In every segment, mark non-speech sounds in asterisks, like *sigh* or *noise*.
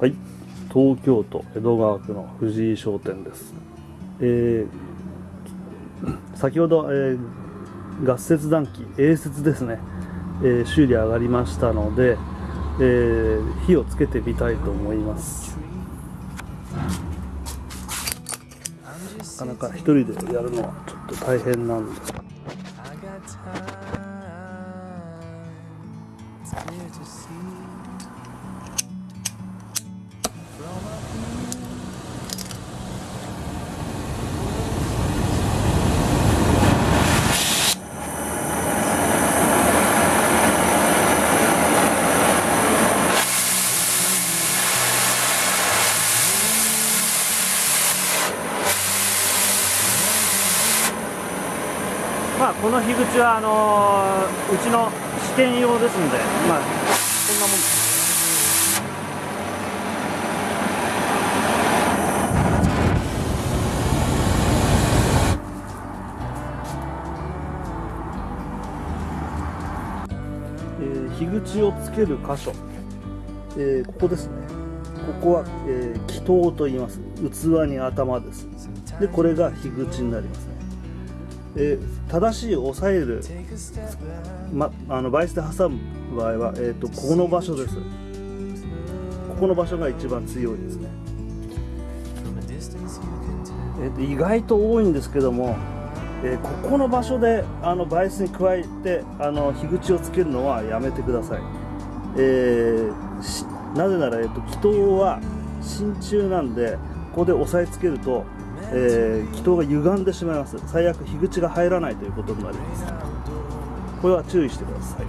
はい、東京都江戸川区の藤井商店です。えー *coughs* 先ほど、えーガス切断機、A 節ですね、えー修理上がりましたので、えー火をつけてみたいと思います。なかなか一人でやるのはちょっと大変なんです。I まあ、この樋口はあのーうちの試験用ですので、まあ、こんなもんです。ー、樋口をつける箇所、えーここですね。ここは、えー、気筒と言います。器に頭です。で、これが樋口になりますね。えー正しい押さえる.ま、あのバイスで挟む場合は、えー、とここの場所ですここの場所が一番強いですね.えーと意外と多いんですけども、えーここの場所であのバイスに加えてあの樋口をつけるのはやめてください、えーなぜなら、えー、と気筒は真鍮なんでここで押さえつけると、えー気筒が歪んでしまいます。最悪樋口が入らないということになります。これは注意してください。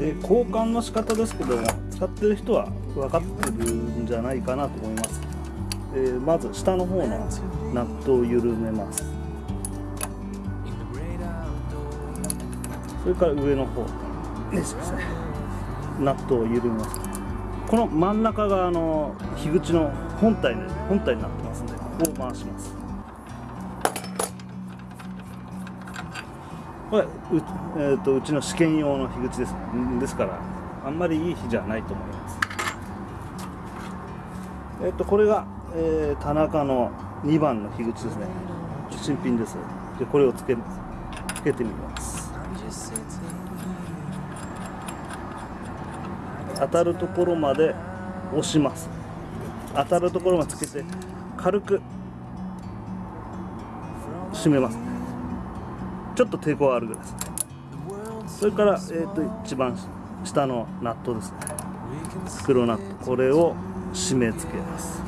えー交換の仕方ですけども使ってる人は分かってるんじゃないかなと思います、えーまず下の方のナットを緩めます。それから上の方。ですねナットを緩めます。この真ん中があの樋口の本体に本体になってますんでここを回します。これう,、えー、とうちの試験用の樋口です。ですからあんまりいい火じゃないと思います。えっ、とこれが、えー田中の2番の樋口ですね。新品です。でこれをつけつけてみます。当たるところまで押します。当たるところまでつけて軽く締めます。ちょっと抵抗あるぐらいです。the world それから、えー、と一番下のナットですね。we can see 黒ナット。これを締め付けます。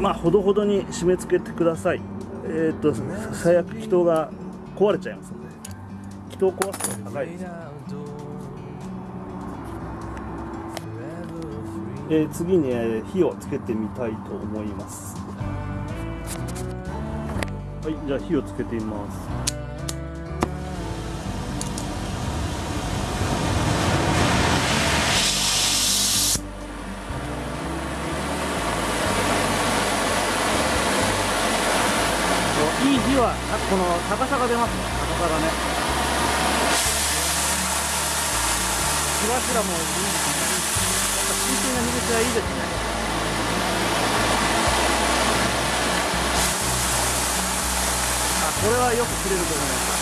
まあほどほどに締め付けてください。えっ、と最悪気筒が壊れちゃいますので。気筒壊すと高い。ですえー次に、火をつけてみたいと思います。はいじゃあ火をつけてみます。いい火はこの高さが出ますね。高さがね。火柱もいいやっぱ新鮮な火口はいいですね。あこれはよく切れると思います。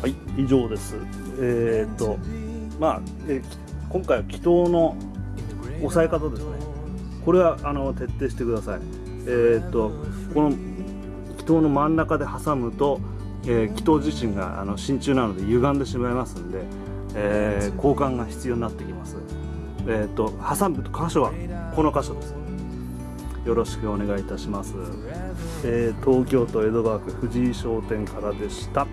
はい以上です。えー、っとまあ、え今回は気筒の In the great 押さえ方ですね。これはあの徹底してください。えーっとこの気筒の真ん中で挟むと、えー気筒自身があの真鍮なので歪んでしまいますんで、えー交換が必要になってきます。えっと挟む箇所はこの箇所です。よろしくお願いいたします、えー東京都江戸川区藤井商店からでした。